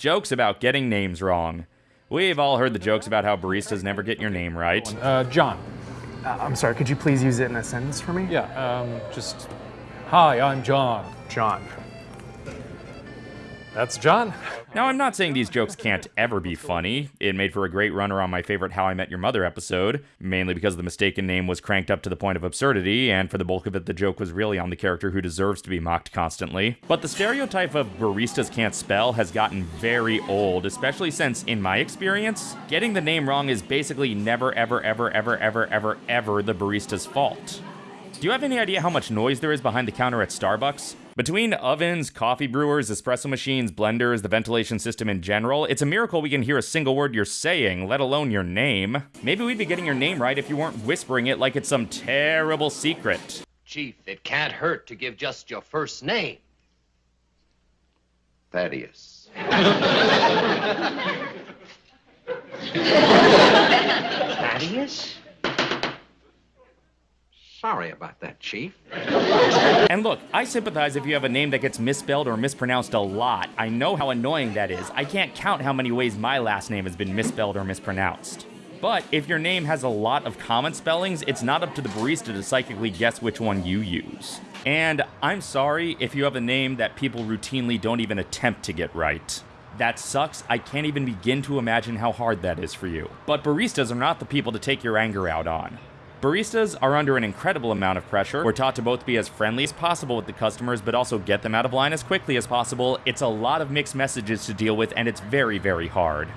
Jokes about getting names wrong. We've all heard the jokes about how baristas never get your name right. Uh, John. Uh, I'm sorry, could you please use it in a sentence for me? Yeah, um, just, hi, I'm John. John. That's John. Now, I'm not saying these jokes can't ever be funny. It made for a great runner on my favorite How I Met Your Mother episode, mainly because the mistaken name was cranked up to the point of absurdity, and for the bulk of it, the joke was really on the character who deserves to be mocked constantly. But the stereotype of baristas can't spell has gotten very old, especially since, in my experience, getting the name wrong is basically never, ever, ever, ever, ever, ever, ever the barista's fault. Do you have any idea how much noise there is behind the counter at Starbucks? Between ovens, coffee brewers, espresso machines, blenders, the ventilation system in general, it's a miracle we can hear a single word you're saying, let alone your name. Maybe we'd be getting your name right if you weren't whispering it like it's some terrible secret. Chief, it can't hurt to give just your first name. Thaddeus. Thaddeus? Sorry about that, Chief. And look, I sympathize if you have a name that gets misspelled or mispronounced a lot. I know how annoying that is. I can't count how many ways my last name has been misspelled or mispronounced. But if your name has a lot of common spellings, it's not up to the barista to psychically guess which one you use. And I'm sorry if you have a name that people routinely don't even attempt to get right. That sucks. I can't even begin to imagine how hard that is for you. But baristas are not the people to take your anger out on. Baristas are under an incredible amount of pressure. We're taught to both be as friendly as possible with the customers, but also get them out of line as quickly as possible. It's a lot of mixed messages to deal with, and it's very, very hard.